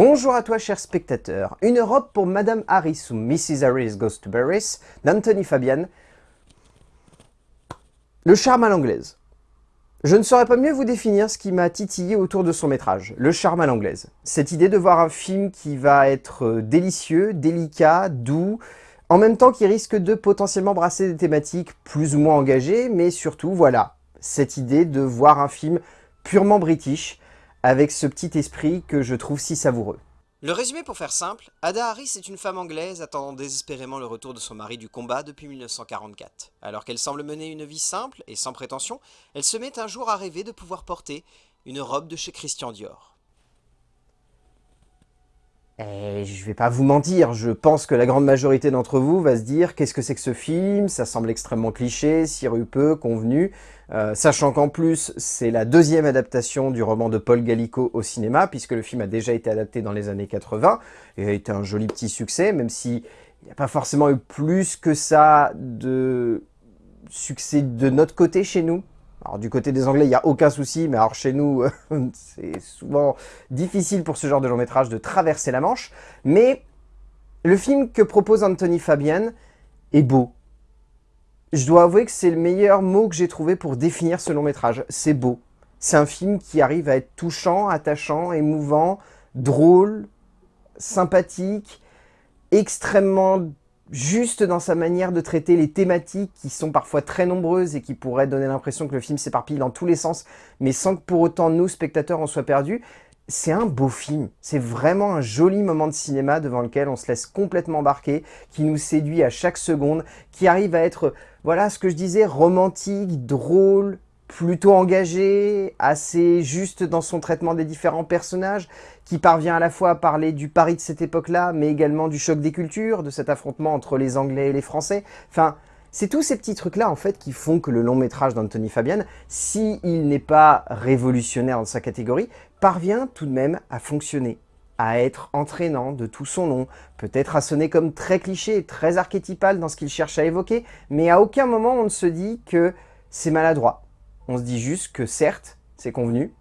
Bonjour à toi cher spectateur. Une robe pour Madame Harris ou Mrs. Harris Goes to Paris d'Anthony Fabian. Le charme à l'anglaise. Je ne saurais pas mieux vous définir ce qui m'a titillé autour de son métrage, le charme à l'anglaise. Cette idée de voir un film qui va être euh, délicieux, délicat, doux, en même temps qui risque de potentiellement brasser des thématiques plus ou moins engagées, mais surtout, voilà, cette idée de voir un film purement british, avec ce petit esprit que je trouve si savoureux. Le résumé pour faire simple, Ada Harris est une femme anglaise attendant désespérément le retour de son mari du combat depuis 1944. Alors qu'elle semble mener une vie simple et sans prétention, elle se met un jour à rêver de pouvoir porter une robe de chez Christian Dior. Et je vais pas vous mentir, je pense que la grande majorité d'entre vous va se dire qu'est-ce que c'est que ce film? Ça semble extrêmement cliché, sirupeux, convenu, euh, sachant qu'en plus c'est la deuxième adaptation du roman de Paul Gallico au cinéma, puisque le film a déjà été adapté dans les années 80 et a été un joli petit succès, même s'il n'y a pas forcément eu plus que ça de succès de notre côté chez nous. Alors du côté des Anglais, il n'y a aucun souci, mais alors chez nous, c'est souvent difficile pour ce genre de long métrage de traverser la Manche. Mais le film que propose Anthony Fabian est beau. Je dois avouer que c'est le meilleur mot que j'ai trouvé pour définir ce long métrage. C'est beau. C'est un film qui arrive à être touchant, attachant, émouvant, drôle, sympathique, extrêmement juste dans sa manière de traiter les thématiques qui sont parfois très nombreuses et qui pourraient donner l'impression que le film s'éparpille dans tous les sens, mais sans que pour autant nous, spectateurs, en soient perdus. C'est un beau film, c'est vraiment un joli moment de cinéma devant lequel on se laisse complètement embarquer, qui nous séduit à chaque seconde, qui arrive à être, voilà ce que je disais, romantique, drôle, plutôt engagé, assez juste dans son traitement des différents personnages, qui parvient à la fois à parler du Paris de cette époque-là, mais également du choc des cultures, de cet affrontement entre les Anglais et les Français. Enfin, c'est tous ces petits trucs-là, en fait, qui font que le long-métrage d'Anthony Fabian, s'il n'est pas révolutionnaire dans sa catégorie, parvient tout de même à fonctionner à être entraînant de tout son long, peut-être à sonner comme très cliché, très archétypal dans ce qu'il cherche à évoquer, mais à aucun moment on ne se dit que c'est maladroit, on se dit juste que certes, c'est convenu,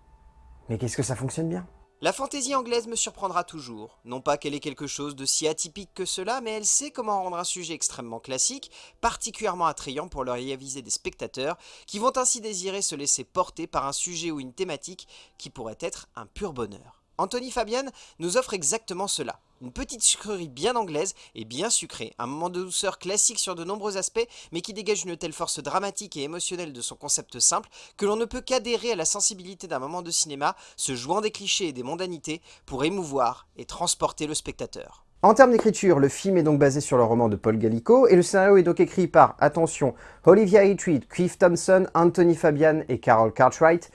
mais qu'est-ce que ça fonctionne bien? La fantaisie anglaise me surprendra toujours. Non pas qu'elle ait quelque chose de si atypique que cela, mais elle sait comment rendre un sujet extrêmement classique, particulièrement attrayant pour l'oreille avisée des spectateurs, qui vont ainsi désirer se laisser porter par un sujet ou une thématique qui pourrait être un pur bonheur. Anthony Fabian nous offre exactement cela. Une petite sucrerie bien anglaise et bien sucrée, un moment de douceur classique sur de nombreux aspects, mais qui dégage une telle force dramatique et émotionnelle de son concept simple, que l'on ne peut qu'adhérer à la sensibilité d'un moment de cinéma, se jouant des clichés et des mondanités, pour émouvoir et transporter le spectateur. En termes d'écriture, le film est donc basé sur le roman de Paul Gallico, et le scénario est donc écrit par, attention, Olivia Hitreed, Cliff Thompson, Anthony Fabian et Carol Cartwright.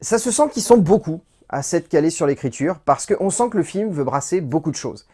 Ça se sent qu'ils sont beaucoup, à s'être calé sur l'écriture, parce qu'on sent que le film veut brasser beaucoup de choses.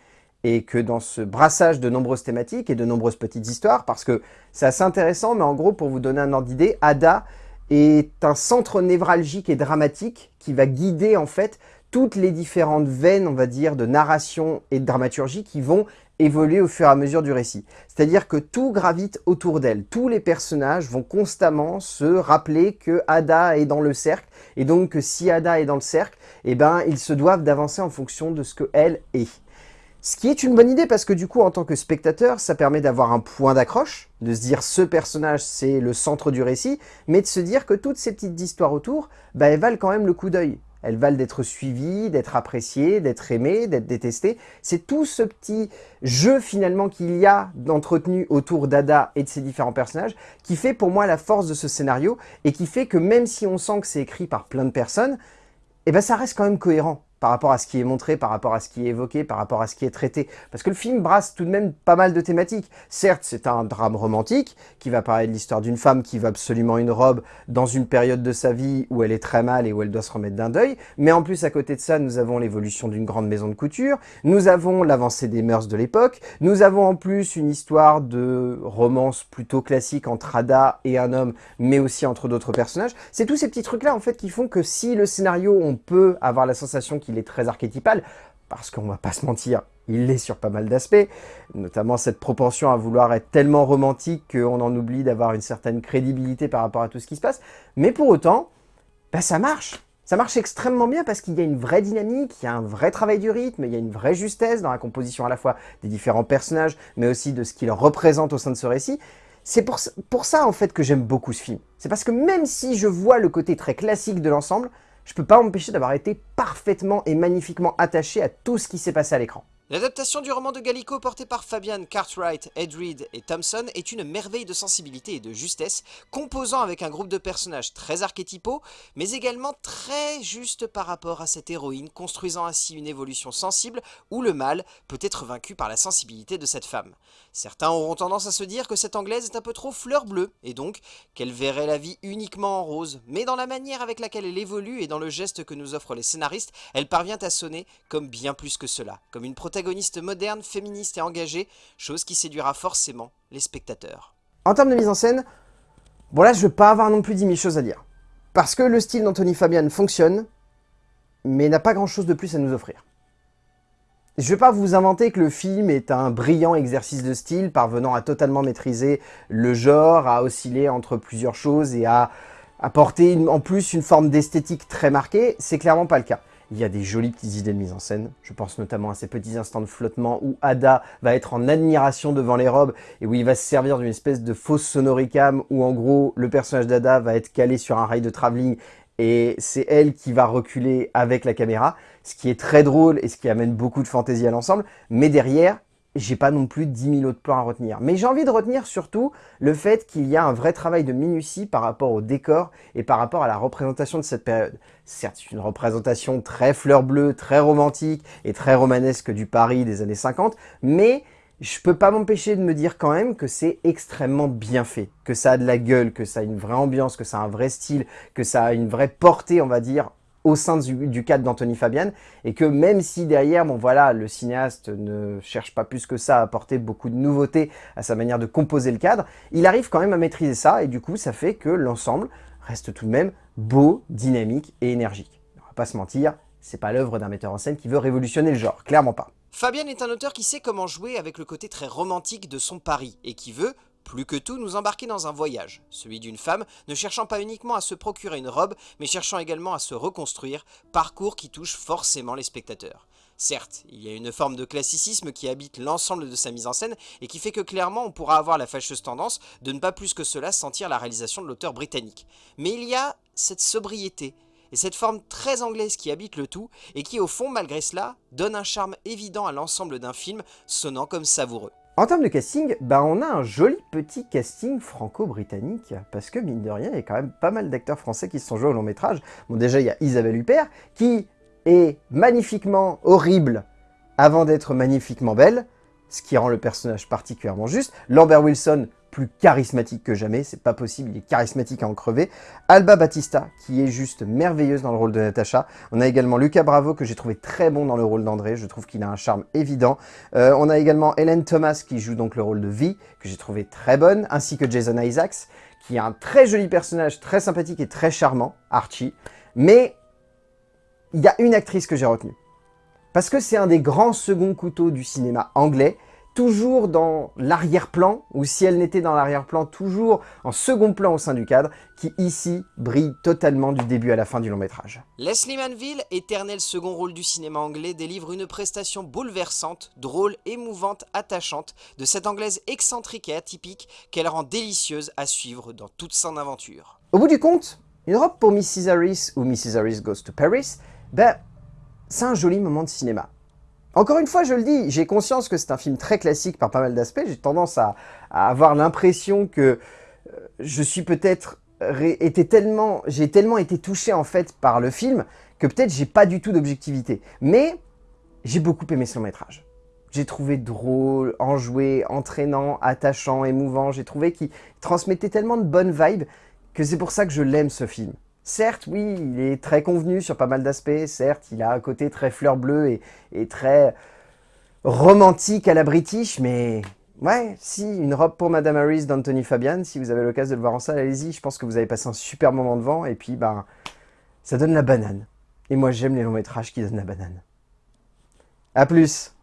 Et que dans ce brassage de nombreuses thématiques et de nombreuses petites histoires, parce que c'est assez intéressant, mais en gros, pour vous donner un ordre d'idée, Ada est un centre névralgique et dramatique qui va guider en fait toutes les différentes veines, on va dire, de narration et de dramaturgie qui vont évoluer au fur et à mesure du récit. C'est-à-dire que tout gravite autour d'elle. Tous les personnages vont constamment se rappeler que Ada est dans le cercle, et donc que si Ada est dans le cercle, eh ben, ils se doivent d'avancer en fonction de ce qu'elle est. Ce qui est une bonne idée parce que du coup, en tant que spectateur, ça permet d'avoir un point d'accroche, de se dire ce personnage c'est le centre du récit, mais de se dire que toutes ces petites histoires autour, bah, elles valent quand même le coup d'œil. Elles valent d'être suivies, d'être appréciées, d'être aimées, d'être détestées. C'est tout ce petit jeu finalement qu'il y a d'entretenu autour d'Ada et de ses différents personnages qui fait pour moi la force de ce scénario et qui fait que même si on sent que c'est écrit par plein de personnes, eh ben ça reste quand même cohérent par rapport à ce qui est montré, par rapport à ce qui est évoqué, par rapport à ce qui est traité. Parce que le film brasse tout de même pas mal de thématiques. Certes, c'est un drame romantique qui va parler de l'histoire d'une femme qui veut absolument une robe dans une période de sa vie où elle est très mal et où elle doit se remettre d'un deuil. Mais en plus, à côté de ça, nous avons l'évolution d'une grande maison de couture, nous avons l'avancée des mœurs de l'époque, nous avons en plus une histoire de romance plutôt classique entre Ada et un homme, mais aussi entre d'autres personnages. C'est tous ces petits trucs-là, en fait, qui font que si le scénario, on peut avoir la sensation il est très archétypal, parce qu'on va pas se mentir, il l'est sur pas mal d'aspects, notamment cette propension à vouloir être tellement romantique qu'on en oublie d'avoir une certaine crédibilité par rapport à tout ce qui se passe, mais pour autant, bah ça marche Ça marche extrêmement bien parce qu'il y a une vraie dynamique, il y a un vrai travail du rythme, il y a une vraie justesse dans la composition à la fois des différents personnages, mais aussi de ce qu'ils représentent au sein de ce récit. C'est pour, ça en fait que j'aime beaucoup ce film. C'est parce que même si je vois le côté très classique de l'ensemble, je peux pas m'empêcher d'avoir été parfaitement et magnifiquement attaché à tout ce qui s'est passé à l'écran. L'adaptation du roman de Gallico porté par Fabian Cartwright, Ed Reed et Thompson est une merveille de sensibilité et de justesse, composant avec un groupe de personnages très archétypaux, mais également très juste par rapport à cette héroïne, construisant ainsi une évolution sensible où le mal peut être vaincu par la sensibilité de cette femme. Certains auront tendance à se dire que cette anglaise est un peu trop fleur bleue, et donc qu'elle verrait la vie uniquement en rose, mais dans la manière avec laquelle elle évolue et dans le geste que nous offrent les scénaristes, elle parvient à sonner comme bien plus que cela, comme une protection protagoniste moderne, féministe et engagée, chose qui séduira forcément les spectateurs. En termes de mise en scène, bon là je veux pas avoir non plus 10 000 choses à dire. Parce que le style d'Anthony Fabian fonctionne, mais n'a pas grand chose de plus à nous offrir. Je vais pas vous inventer que le film est un brillant exercice de style, parvenant à totalement maîtriser le genre, à osciller entre plusieurs choses et à apporter en plus une forme d'esthétique très marquée, c'est clairement pas le cas. Il y a des jolies petites idées de mise en scène. Je pense notamment à ces petits instants de flottement où Ada va être en admiration devant les robes et où il va se servir d'une espèce de fausse sonoricam où en gros le personnage d'Ada va être calé sur un rail de travelling et c'est elle qui va reculer avec la caméra, ce qui est très drôle et ce qui amène beaucoup de fantaisie à l'ensemble. Mais derrière, j'ai pas non plus 10 000 autres plans à retenir. Mais j'ai envie de retenir surtout le fait qu'il y a un vrai travail de minutie par rapport au décor et par rapport à la représentation de cette période. Certes, c'est une représentation très fleur bleue, très romantique et très romanesque du Paris des années 50, mais je peux pas m'empêcher de me dire quand même que c'est extrêmement bien fait, que ça a de la gueule, que ça a une vraie ambiance, que ça a un vrai style, que ça a une vraie portée, on va dire, au sein du, cadre d'Anthony Fabian et que même si derrière, bon voilà, le cinéaste ne cherche pas plus que ça à apporter beaucoup de nouveautés à sa manière de composer le cadre, il arrive quand même à maîtriser ça et du coup ça fait que l'ensemble reste tout de même beau, dynamique et énergique. On va pas se mentir, c'est pas l'œuvre d'un metteur en scène qui veut révolutionner le genre, clairement pas. Fabian est un auteur qui sait comment jouer avec le côté très romantique de son pari et qui veut, plus que tout, nous embarquer dans un voyage, celui d'une femme ne cherchant pas uniquement à se procurer une robe, mais cherchant également à se reconstruire, parcours qui touche forcément les spectateurs. Certes, il y a une forme de classicisme qui habite l'ensemble de sa mise en scène et qui fait que clairement on pourra avoir la fâcheuse tendance de ne pas plus que cela sentir la réalisation de l'auteur britannique. Mais il y a cette sobriété et cette forme très anglaise qui habite le tout et qui au fond malgré cela donne un charme évident à l'ensemble d'un film sonnant comme savoureux. En termes de casting, bah on a un joli petit casting franco-britannique, parce que mine de rien, il y a quand même pas mal d'acteurs français qui se sont joués au long métrage. Bon déjà, il y a Isabelle Huppert, qui est magnifiquement horrible avant d'être magnifiquement belle, ce qui rend le personnage particulièrement juste. Lambert Wilson, charismatique que jamais, c'est pas possible, il est charismatique à en crever. Alba Batista, qui est juste merveilleuse dans le rôle de Natasha. On a également Lucas Bravo, que j'ai trouvé très bon dans le rôle d'André, je trouve qu'il a un charme évident. Euh, on a également Helen Thomas, qui joue donc le rôle de Vi, que j'ai trouvé très bonne, ainsi que Jason Isaacs, qui est un très joli personnage, très sympathique et très charmant, Archie. Mais il y a une actrice que j'ai retenue. Parce que c'est un des grands seconds couteaux du cinéma anglais, toujours dans l'arrière-plan, ou si elle n'était dans l'arrière-plan, toujours en second plan au sein du cadre, qui ici brille totalement du début à la fin du long métrage. Leslie Manville, éternel second rôle du cinéma anglais, délivre une prestation bouleversante, drôle, émouvante, attachante, de cette anglaise excentrique et atypique qu'elle rend délicieuse à suivre dans toute son aventure. Au bout du compte, une robe pour Mrs. Harris ou Mrs. Harris Goes to Paris, ben, c'est un joli moment de cinéma. Encore une fois, je le dis, j'ai conscience que c'est un film très classique par pas mal d'aspects. J'ai tendance à, avoir l'impression que euh, je suis peut-être tellement, j'ai tellement été touché en fait par le film que peut-être j'ai pas du tout d'objectivité. Mais j'ai beaucoup aimé ce long métrage. J'ai trouvé drôle, enjoué, entraînant, attachant, émouvant. J'ai trouvé qu'il transmettait tellement de bonnes vibes que c'est pour ça que je l'aime ce film. Certes, oui, il est très convenu sur pas mal d'aspects, certes, il a un côté très fleur bleue et, très romantique à la British, mais ouais, si, une robe pour Madame Harris d'Anthony Fabian, si vous avez l'occasion de le voir en salle, allez-y, je pense que vous avez passé un super moment devant, et puis, ben, ça donne la banane. Et moi, j'aime les longs métrages qui donnent la banane. A plus